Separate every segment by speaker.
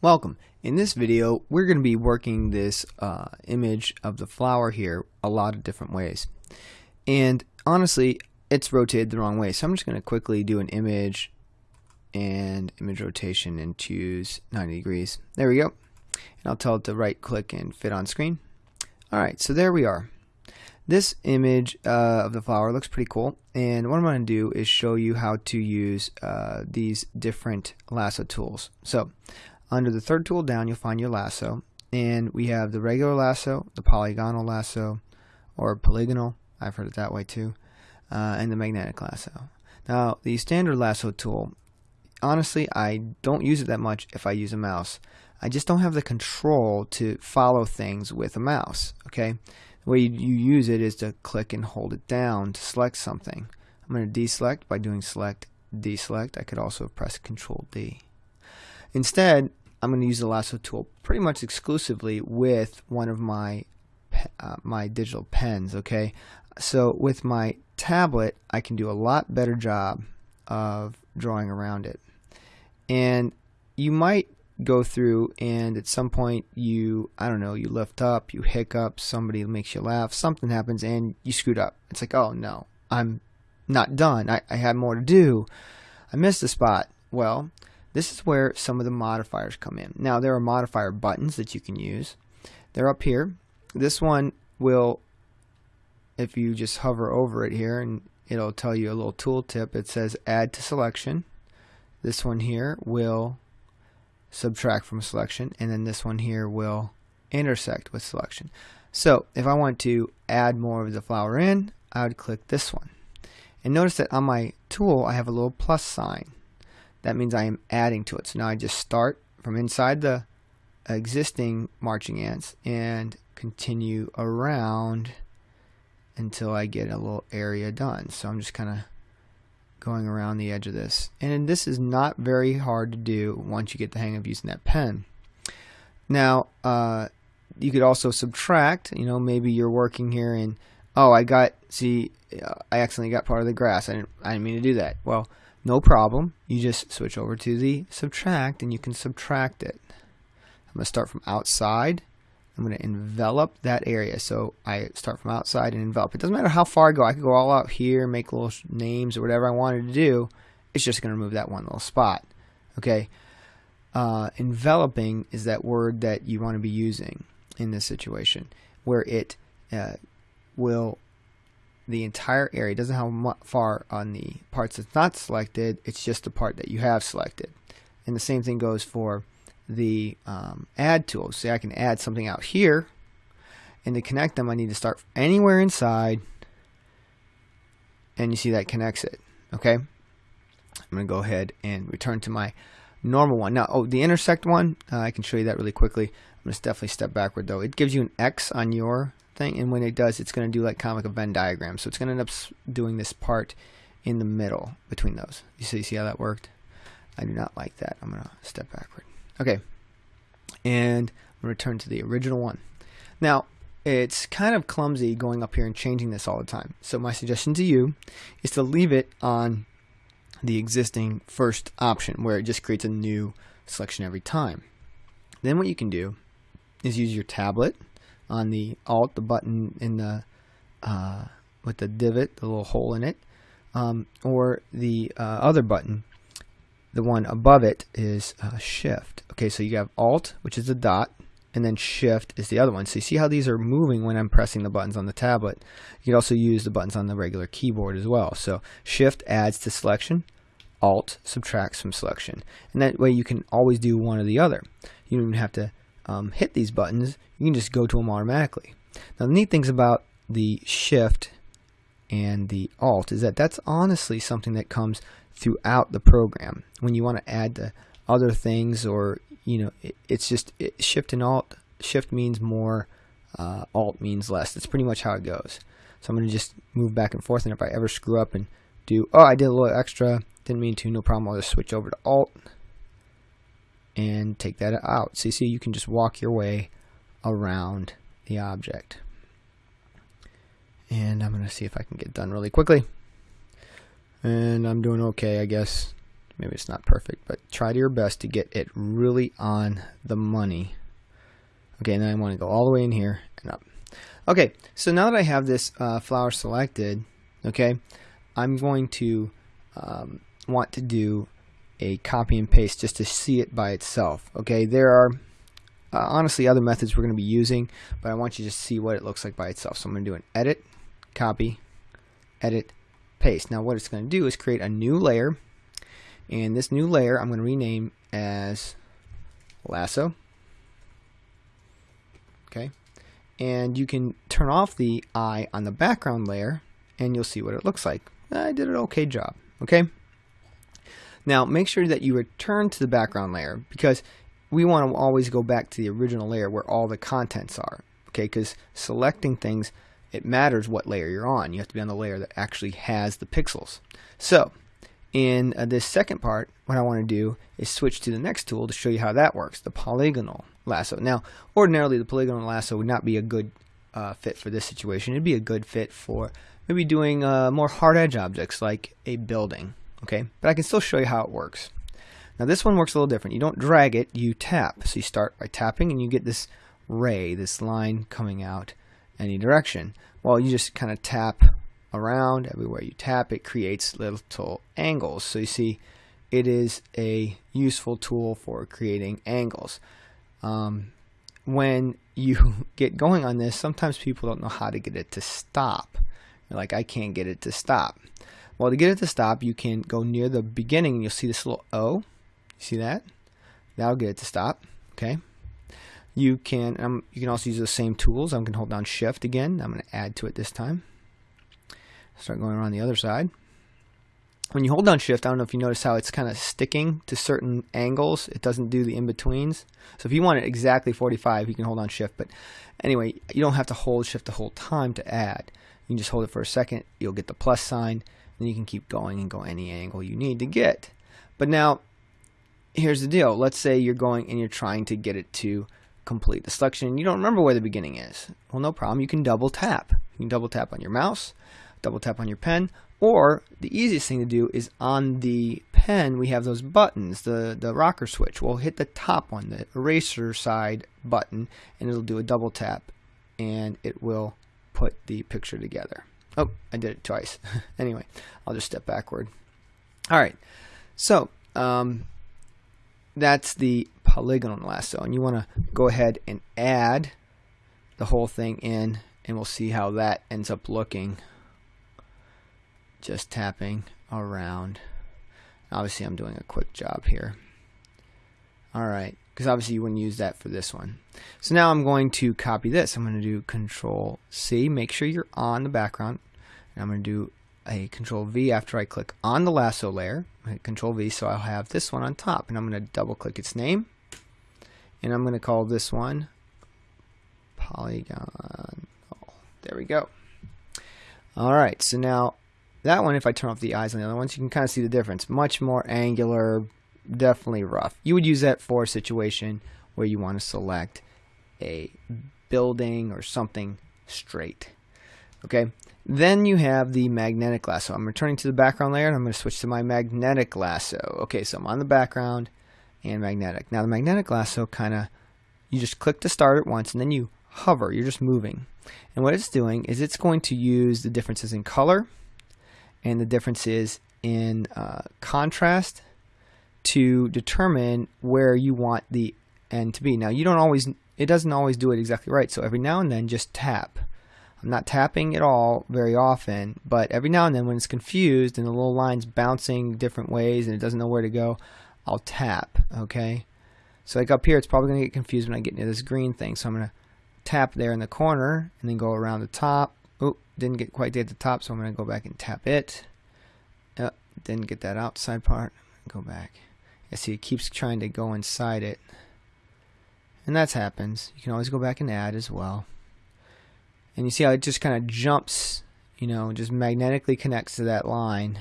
Speaker 1: Welcome. In this video, we're going to be working this uh, image of the flower here a lot of different ways. And honestly, it's rotated the wrong way. So I'm just going to quickly do an image and image rotation and choose 90 degrees. There we go. And I'll tell it to right click and fit on screen. Alright, so there we are. This image uh, of the flower looks pretty cool and what I'm going to do is show you how to use uh, these different lasso tools. So under the third tool down, you'll find your lasso. And we have the regular lasso, the polygonal lasso, or polygonal, I've heard it that way too, uh, and the magnetic lasso. Now, the standard lasso tool, honestly, I don't use it that much if I use a mouse. I just don't have the control to follow things with a mouse, okay? The way you use it is to click and hold it down to select something. I'm going to deselect by doing select, deselect. I could also press Control D. Instead, I'm going to use the lasso tool pretty much exclusively with one of my uh, my digital pens okay? So with my tablet I can do a lot better job of drawing around it. And you might go through and at some point you I don't know you lift up you hiccup somebody makes you laugh something happens and you screwed up. It's like oh no I'm not done. I, I have more to do. I missed a spot. Well this is where some of the modifiers come in. Now there are modifier buttons that you can use. They're up here. This one will, if you just hover over it here and it'll tell you a little tooltip. It says add to selection. This one here will subtract from selection and then this one here will intersect with selection. So if I want to add more of the flower in, I would click this one. And notice that on my tool I have a little plus sign that means I am adding to it. So now I just start from inside the existing marching ants and continue around until I get a little area done. So I'm just kind of going around the edge of this. And this is not very hard to do once you get the hang of using that pen. Now, uh, you could also subtract, you know, maybe you're working here and, oh, I got, see, I accidentally got part of the grass. I didn't, I didn't mean to do that. Well, no problem. You just switch over to the subtract and you can subtract it. I'm going to start from outside. I'm going to envelop that area. So I start from outside and envelop. It doesn't matter how far I go. I could go all out here, make little names or whatever I wanted to do. It's just going to remove that one little spot. Okay. Uh, enveloping is that word that you want to be using in this situation where it uh, will the entire area. It doesn't have far on the parts that's not selected. It's just the part that you have selected. And the same thing goes for the um, add tool. See, I can add something out here. And to connect them, I need to start anywhere inside. And you see that connects it. Okay. I'm going to go ahead and return to my normal one. Now, oh, the intersect one, uh, I can show you that really quickly. I'm going to definitely step backward though. It gives you an X on your thing and when it does it's going to do like kind of like a Venn diagram. So it's going to end up doing this part in the middle between those. You see, you see how that worked? I do not like that. I'm going to step backward. Okay. And I'm going to return to the original one. Now it's kind of clumsy going up here and changing this all the time. So my suggestion to you is to leave it on the existing first option where it just creates a new selection every time. Then what you can do is use your tablet on the alt, the button in the uh, with the divot, the little hole in it, um, or the uh, other button, the one above it is uh, shift. Okay, so you have alt, which is the dot, and then shift is the other one. So you see how these are moving when I'm pressing the buttons on the tablet. You can also use the buttons on the regular keyboard as well. So shift adds to selection, alt subtracts from selection. And that way you can always do one or the other. You don't have to um, hit these buttons, you can just go to them automatically. Now the neat things about the shift and the alt is that that's honestly something that comes throughout the program. When you want to add to other things or you know it, it's just it, shift and alt shift means more uh, alt means less. That's pretty much how it goes. So I'm going to just move back and forth and if I ever screw up and do oh I did a little extra didn't mean to no problem I'll just switch over to alt and take that out. So you see you can just walk your way around the object. And I'm going to see if I can get done really quickly. And I'm doing okay, I guess. maybe it's not perfect, but try to your best to get it really on the money. Okay, and then I want to go all the way in here and up. Okay, so now that I have this uh, flower selected, okay, I'm going to um, want to do a copy and paste just to see it by itself. Okay, there are uh, honestly other methods we're going to be using, but I want you to see what it looks like by itself. So I'm going to do an edit, copy, edit, paste. Now what it's going to do is create a new layer, and this new layer I'm going to rename as lasso. Okay, and you can turn off the eye on the background layer, and you'll see what it looks like. I did an okay job. Okay. Now make sure that you return to the background layer because we want to always go back to the original layer where all the contents are. Okay, because selecting things, it matters what layer you're on. You have to be on the layer that actually has the pixels. So in uh, this second part, what I want to do is switch to the next tool to show you how that works, the polygonal lasso. Now, ordinarily the polygonal lasso would not be a good uh, fit for this situation. It'd be a good fit for maybe doing uh, more hard edge objects like a building okay? But I can still show you how it works. Now this one works a little different. You don't drag it, you tap. So you start by tapping and you get this ray, this line coming out any direction. Well, you just kind of tap around everywhere you tap, it creates little angles. So you see, it is a useful tool for creating angles. Um, when you get going on this, sometimes people don't know how to get it to stop. Like, I can't get it to stop. Well, to get it to stop, you can go near the beginning and you'll see this little O. You see that? That'll get it to stop. Okay. You can um, you can also use the same tools. I'm going to hold down Shift again. I'm going to add to it this time. Start going around the other side. When you hold down Shift, I don't know if you notice how it's kind of sticking to certain angles. It doesn't do the in-betweens. So if you want it exactly 45, you can hold on Shift. But anyway, you don't have to hold Shift the whole time to add. You can just hold it for a second. You'll get the plus sign then you can keep going and go any angle you need to get. But now, here's the deal. Let's say you're going and you're trying to get it to complete the selection and you don't remember where the beginning is. Well, no problem. You can double tap. You can double tap on your mouse, double tap on your pen, or the easiest thing to do is on the pen, we have those buttons, the, the rocker switch. We'll hit the top one, the eraser side button, and it'll do a double tap, and it will put the picture together. Oh, I did it twice. anyway, I'll just step backward. All right, so um, that's the polygonal lasso, and you want to go ahead and add the whole thing in, and we'll see how that ends up looking. Just tapping around. Obviously, I'm doing a quick job here. All right, because obviously you wouldn't use that for this one. So now I'm going to copy this. I'm going to do Control C. Make sure you're on the background. And I'm going to do a control V after I click on the lasso layer. control V so I'll have this one on top and I'm going to double click its name and I'm going to call this one polygon. Oh, there we go. Alright, so now that one, if I turn off the eyes on the other ones, you can kind of see the difference. Much more angular, definitely rough. You would use that for a situation where you want to select a building or something straight. Okay, then you have the magnetic lasso. I'm returning to the background layer and I'm going to switch to my magnetic lasso. Okay, so I'm on the background and magnetic. Now the magnetic lasso kind of, you just click to start it once and then you hover, you're just moving. And what it's doing is it's going to use the differences in color and the differences in uh, contrast to determine where you want the end to be. Now you don't always, it doesn't always do it exactly right. So every now and then just tap I'm not tapping at all very often, but every now and then when it's confused and the little line's bouncing different ways and it doesn't know where to go, I'll tap, okay? So like up here, it's probably going to get confused when I get near this green thing. So I'm going to tap there in the corner and then go around the top. Oh, didn't get quite at the top, so I'm going to go back and tap it. Yep, didn't get that outside part. Go back. I see it keeps trying to go inside it. And that happens. You can always go back and add as well. And you see how it just kind of jumps, you know, just magnetically connects to that line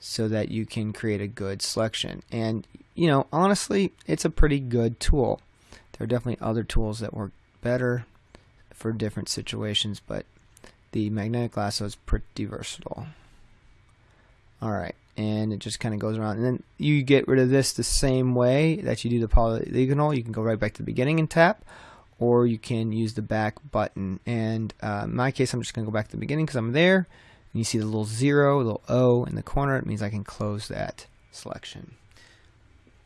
Speaker 1: so that you can create a good selection. And, you know, honestly, it's a pretty good tool. There are definitely other tools that work better for different situations, but the magnetic lasso is pretty versatile. Alright, and it just kind of goes around. And then you get rid of this the same way that you do the polygonal. You can go right back to the beginning and tap, or you can use the back button. And uh, in my case, I'm just going to go back to the beginning because I'm there. And you see the little zero, little O in the corner. It means I can close that selection.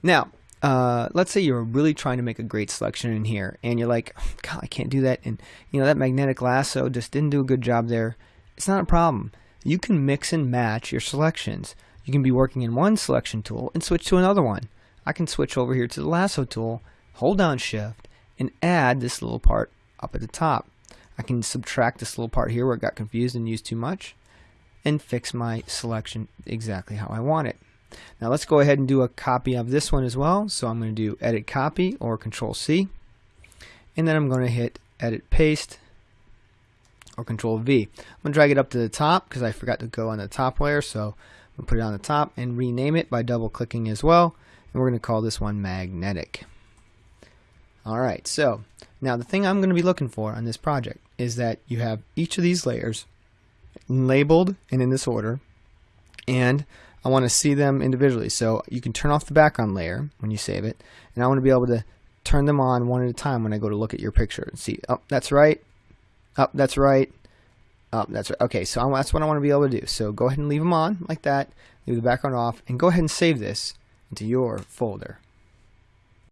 Speaker 1: Now, uh, let's say you're really trying to make a great selection in here, and you're like, God, I can't do that. And you know that magnetic lasso just didn't do a good job there. It's not a problem. You can mix and match your selections. You can be working in one selection tool and switch to another one. I can switch over here to the lasso tool, hold down shift, and add this little part up at the top. I can subtract this little part here where it got confused and used too much and fix my selection exactly how I want it. Now let's go ahead and do a copy of this one as well. So I'm going to do edit copy or control C and then I'm going to hit edit paste or control V. I'm going to drag it up to the top because I forgot to go on the top layer so I'm going to put it on the top and rename it by double clicking as well and we're going to call this one magnetic. Alright so now the thing I'm going to be looking for on this project is that you have each of these layers labeled and in this order and I want to see them individually. So you can turn off the background layer when you save it and I want to be able to turn them on one at a time when I go to look at your picture and see oh that's right oh that's right oh that's right okay so that's what I want to be able to do. So go ahead and leave them on like that leave the background off and go ahead and save this into your folder